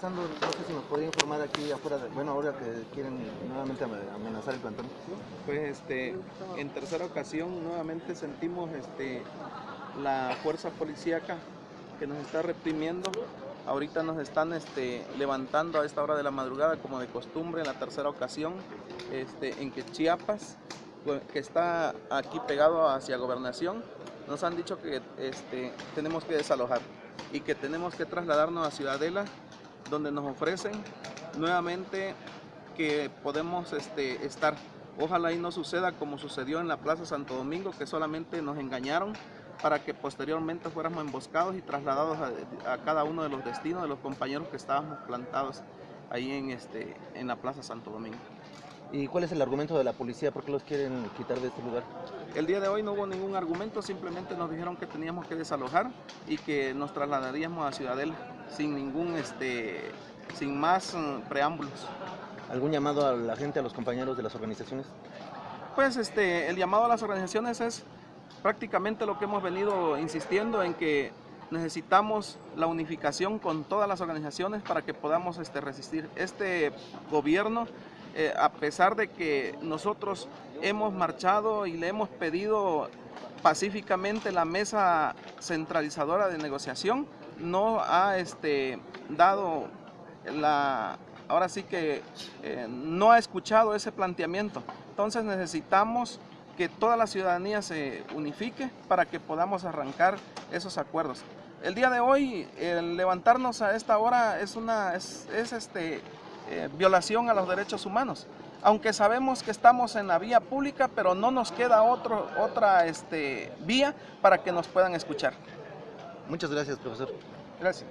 pasando, no sé si nos podría informar aquí afuera, de, bueno, ahora que quieren nuevamente amenazar el plantón. Pues este, en tercera ocasión nuevamente sentimos este, la fuerza policíaca que nos está reprimiendo. Ahorita nos están este, levantando a esta hora de la madrugada, como de costumbre, en la tercera ocasión, este, en que Chiapas, que está aquí pegado hacia gobernación, nos han dicho que este, tenemos que desalojar y que tenemos que trasladarnos a Ciudadela, donde nos ofrecen nuevamente que podemos este, estar. Ojalá y no suceda como sucedió en la Plaza Santo Domingo, que solamente nos engañaron para que posteriormente fuéramos emboscados y trasladados a, a cada uno de los destinos de los compañeros que estábamos plantados ahí en, este, en la Plaza Santo Domingo. ¿Y cuál es el argumento de la policía? ¿Por qué los quieren quitar de este lugar? El día de hoy no hubo ningún argumento, simplemente nos dijeron que teníamos que desalojar y que nos trasladaríamos a Ciudadela sin ningún, este, sin más mm, preámbulos. ¿Algún llamado a la gente, a los compañeros de las organizaciones? Pues este, el llamado a las organizaciones es prácticamente lo que hemos venido insistiendo en que necesitamos la unificación con todas las organizaciones para que podamos este, resistir. Este gobierno eh, a pesar de que nosotros hemos marchado y le hemos pedido pacíficamente la mesa centralizadora de negociación, no ha este, dado la, ahora sí que eh, no ha escuchado ese planteamiento. Entonces necesitamos que toda la ciudadanía se unifique para que podamos arrancar esos acuerdos. El día de hoy, levantarnos a esta hora es una, es este, eh, violación a los derechos humanos. Aunque sabemos que estamos en la vía pública, pero no nos queda otro, otra este, vía para que nos puedan escuchar. Muchas gracias, profesor. Gracias.